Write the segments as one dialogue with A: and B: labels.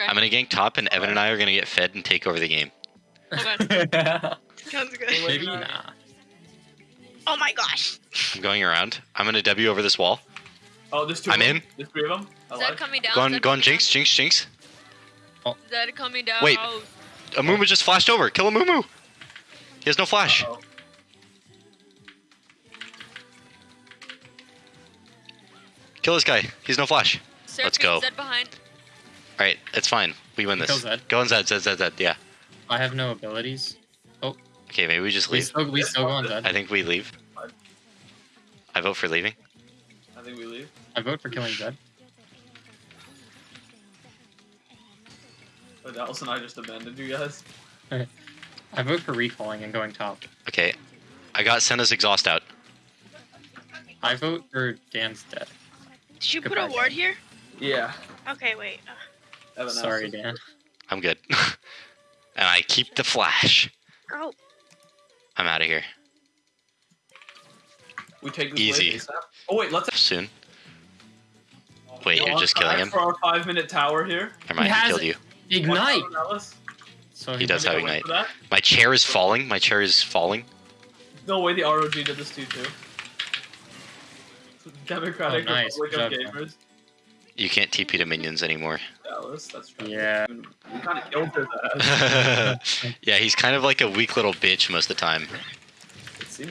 A: Okay.
B: I'm gonna gank top, and Evan and I are gonna get fed and take over the game.
A: Okay.
C: Sounds good.
D: Maybe nah.
C: Oh my gosh.
B: I'm going around. I'm gonna W over this wall.
E: Oh, there's 2
B: I'm in.
E: There's three of them. I
A: Zed coming down.
B: Go on,
A: Zed
B: go on,
A: coming
B: Jinx, Jinx, Jinx. Oh.
A: down. Zed coming down.
B: Wait.
A: Oh,
B: Amumu just flashed over. Kill Amumu. He has no flash.
E: Uh-oh.
B: Kill this guy. He's no flash.
A: Seraphine, Let's
B: go.
A: Zed behind.
B: All right, it's fine. We win
D: Kill
B: this.
D: Zed.
B: Go on Zed, Zed, Zed, Zed. Yeah.
D: I have no abilities. Oh.
B: Okay, maybe we just
D: We
B: leave.
D: still, we still go on Zed.
B: I think we leave. I vote for leaving.
E: I think we leave.
D: I vote for killing Zed.
E: But Alice and I just abandoned you guys.
D: I vote for recalling and going top.
B: Okay. I got Senna's exhaust out.
D: I vote for Dan's dead.
C: Did you put a ward here?
E: Yeah.
C: Okay, wait. Uh,
E: Evan
D: Sorry,
E: asked.
D: Dan.
B: I'm good. and I keep the flash.
C: oh,
B: I'm out of here
E: We take this
B: Easy.
E: wave Oh wait, let's.
B: soon. Wait,
E: Go
B: you're
E: on
B: just killing him?
E: For our five minute tower here.
B: Never mind,
D: He
B: he killed you.
D: Ignite!
E: Watch out, Alice.
D: So
B: He does have ignite. My chair is falling. My chair is falling.
E: No way the ROG did this to you too. Democratic
D: Oh, nice.
E: Republic of
D: Good job,
E: Gamers.
B: You can't TP to minions anymore.
E: Alice, that's right.
D: Yeah.
E: We kind of killed her that.
B: yeah, he's kind of like a weak little bitch most of the time.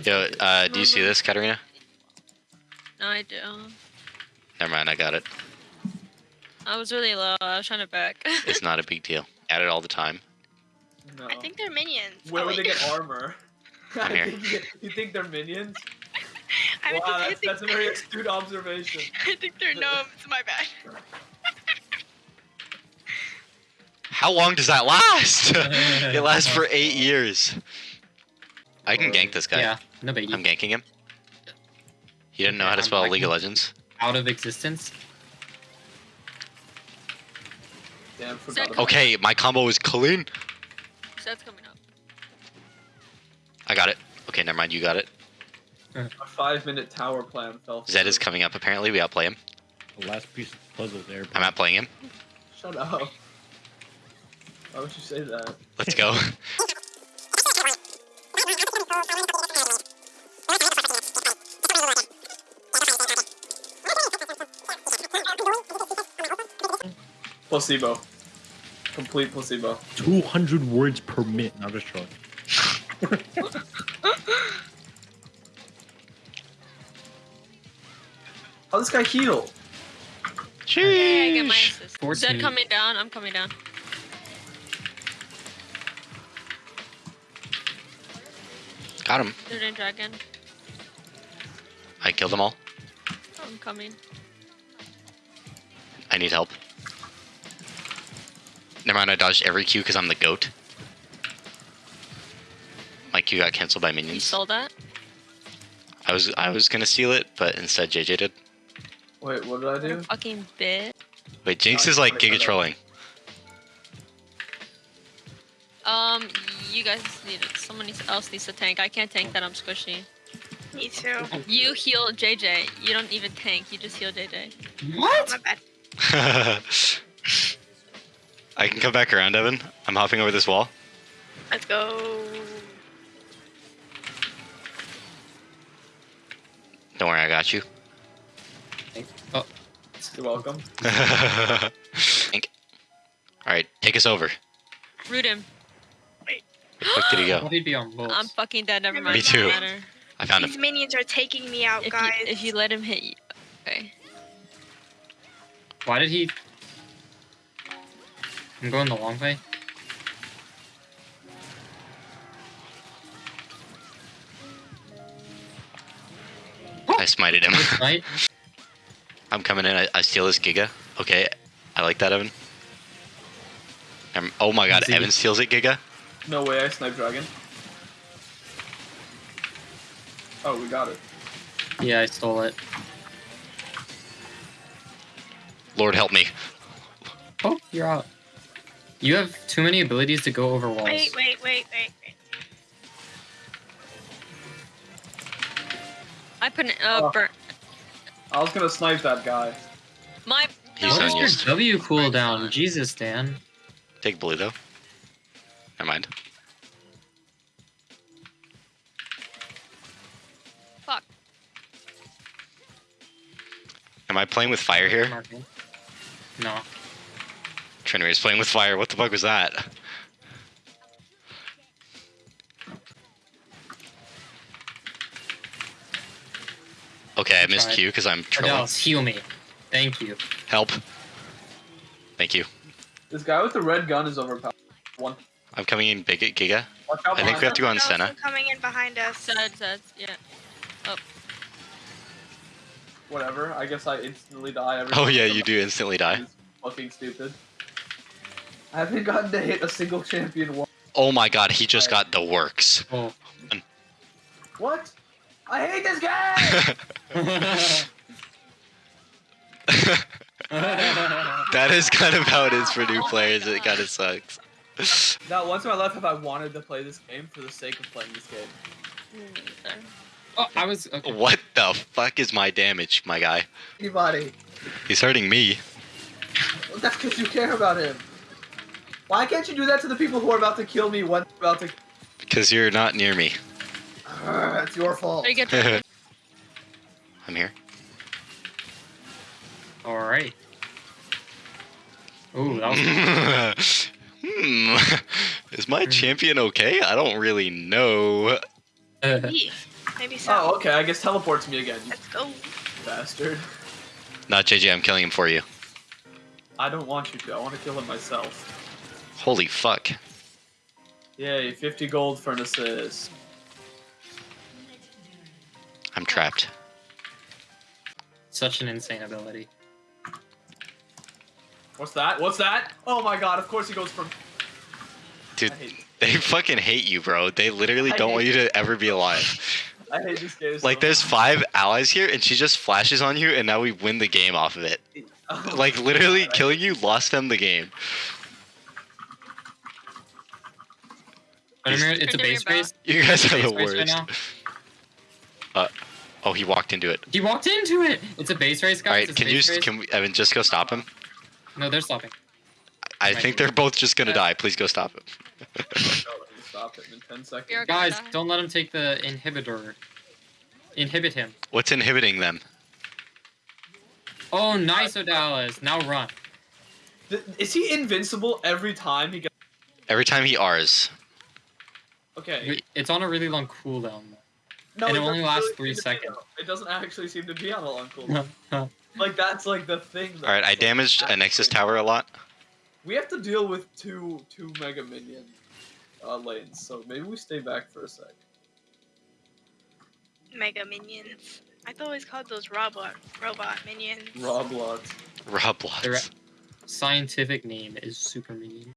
B: Yo, uh, do you see this, Katarina?
A: No, I don't.
B: Never mind, I got it.
A: I was really low. I was trying to back.
B: It's not a big deal. At it all the time.
E: No.
C: I think they're minions.
E: Where
C: oh,
E: would they get armor?
B: I'm here.
E: think you, get- you think they're minions?
C: I, meant
E: wow,
C: I,
E: that's,
C: think,
E: that's a very astute observation.
C: I think they're gnomes. My bad.
B: How long does that last? it lasts for eight years. I can gank this guy.
D: Yeah, no biggie.
B: I'm ganking him. He didn't know how to spell League of Legends.
D: Out of existence.
E: Damn, forgot
A: Zed,
E: about
B: Okay, my combo is clean.
A: Zed's coming up.
B: I got it. Okay, never mind. You got it.
E: A five minute tower plan fell.
B: Zed is coming up. Apparently, we outplay him.
F: The last piece of the puzzle there.
B: I'm outplaying him.
E: Shut up. Why would you say that?
B: Let's go.
E: Placebo. Complete placebo.
F: 200 words per minute. No, I'm just trolling.
E: How this guy heal?
A: Hey, I get my
B: Sheesh.
A: assist.
D: 14.
A: Zed coming down. I'm coming down.
B: Got him.
A: Third and dragon.
B: I killed them all.
A: I'm coming.
B: I need help. Never mind, I dodged every Q because I'm the goat. My Q got canceled by minions.
A: You
B: minions.
A: stole that?
B: I was I was gonna steal it, but instead JJ did.
E: Wait, what did I do?
A: Fucking bit.
B: Wait, Jinx is like
E: sorry,
B: giga trolling.
A: Um, you guys need it. Someone else needs to tank. I can't tank that. I'm squishy.
C: Me too.
A: You heal JJ. You don't even tank. You just heal JJ.
D: What?
C: My bad.
B: I can come back around, Evan. I'm hopping over this wall.
C: Let's go.
B: Don't worry, I got you.
E: You're welcome.
B: Think. All right, take us over.
A: Root him. Wait.
B: Where the fuck did he
D: Will
B: go?
D: he be on bolts?
A: I'm fucking dead. Never mind.
B: Me too. I found
C: These
B: him.
C: minions are taking me out,
A: If
C: guys.
A: you, if you let him hit you. Okay.
D: Why did he? I'm going the long way.
B: I smited him.
D: Right?
B: I'm coming in. I, I steal this Giga. Okay, I like that, Evan. Um, oh my god, Evan steals it, Giga.
E: No way, I snipe dragon. Oh, we got it.
D: Yeah, I stole it.
B: Lord help me.
D: Oh, you're out. You have too many abilities to go over walls.
C: Wait, wait, wait, wait, wait.
A: I put an, uh,
E: Oh.
A: burn.
E: I was gonna snipe that guy.
A: My
B: He's
D: What
B: on
D: is your
B: yours.
D: W cooldown? Jesus, Dan.
B: Take blue though. Never mind.
A: Fuck.
B: Am I playing with fire here?
D: No.
B: Trinity is playing with fire. What the fuck was that? Okay, I missed
D: Tried.
B: Q because I'm oh, trolling.
D: Adele, heal me. Thank you.
B: Help. Thank you.
E: This guy with the red gun is overpowered. One.
B: I'm coming in big
E: at Giga.
B: I think we have to go on
C: Someone
B: Senna.
C: else Coming in behind us.
A: Zed, Zed, yeah. Oh.
E: Whatever. I guess I instantly die every
B: Oh yeah, you do instantly die.
E: is Fucking stupid. I haven't gotten to hit a single champion once.
B: Oh my god, he just got the works.
D: Oh.
E: What? I hate this game!
B: that is kind of how it is for new players. It kind of sucks.
E: Not once in my life have I wanted to play this game for the sake of playing this game.
D: Oh, I was. Okay.
B: What the fuck is my damage, my guy?
E: Anybody?
B: He's hurting me.
E: Well, that's because you care about him. Why can't you do that to the people who are about to kill me when about to...
B: Because you're not near me.
E: Urgh, it's your fault.
A: There you go.
B: I'm here.
D: All right. Ooh, that was.
B: hmm. Is my champion okay? I don't really know.
C: Maybe. Maybe so.
E: Oh, okay, I guess teleports me again,
C: Let's go.
E: bastard.
B: Not JJ, I'm killing him for you.
E: I don't want you to, I want to kill him myself.
B: Holy fuck.
E: Yay, 50 gold for an assist.
B: I'm trapped.
D: Such an insane ability.
E: What's that? What's that? Oh my god, of course he goes from...
B: Dude, they fucking hate you, bro. They literally
E: I
B: don't want you to ever be alive.
E: I hate this game so
B: Like, there's five allies here, and she just flashes on you, and now we win the game off of it.
E: much.
B: Oh like,
E: Oh
B: literally,
E: my God,
B: killing you lost them the game.
D: But it's a base
A: back.
D: race.
B: You guys are the
D: race right
B: worst.
D: Now.
B: Oh, he walked into it.
D: He walked into it. It's a base race, guys.
B: All right, can you,
D: base race.
B: can we, Evan, just go stop him?
D: No, they're stopping.
B: I
D: Might
B: think they're both just gonna
D: Yeah.
B: die. Please go stop him.
E: No, let me stop him in 10 seconds.
D: Guys,
A: die.
D: don't let him take the inhibitor. Inhibit him.
B: What's inhibiting them?
D: Oh, nice, Odalis. Now run.
E: Is he invincible every time he gets...
B: Every time he R's.
E: Okay.
D: It's on a really long cooldown.
E: No,
D: And it
E: doesn't
D: only lasts
E: really
D: three
E: seem be,
D: seconds.
E: It doesn't actually seem to be on a long
D: though.
E: cooldown. like, that's like the thing.
B: All right, I damaged a Nexus tower a lot.
E: We have to deal with two two Mega Minion uh, lanes, so maybe we stay back for a sec.
C: Mega minions. I thought it was called those robot robot minions.
E: Roblox.
B: Roblox.
D: Scientific name is Super Minion.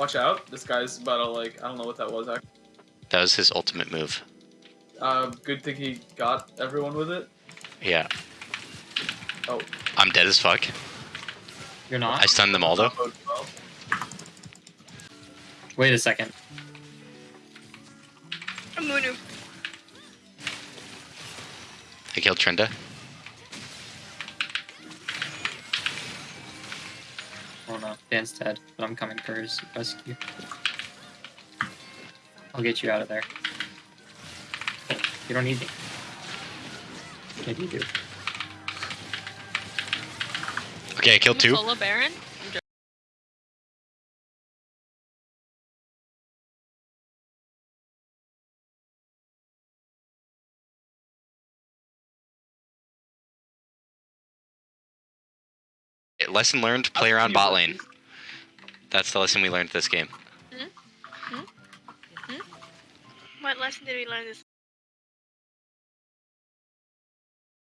E: Watch out! This guy's about to like I don't know what that was. Actually.
B: That was his ultimate move.
E: Uh, good thing he got everyone with it.
B: Yeah.
E: Oh.
B: I'm dead as fuck.
D: You're not?
B: I stunned them all though.
D: Wait a second.
C: Amumu.
B: I killed
D: Trynda. Dan's dead, but I'm coming for his rescue. I'll get you out of there. You don't need me. Yeah, you do.
B: Okay, I killed two.
A: Solo Baron?
B: Lesson learned: play around bot lane. That's the lesson we learned this game. Hmm? Hmm? Hmm?
C: What lesson did we learn this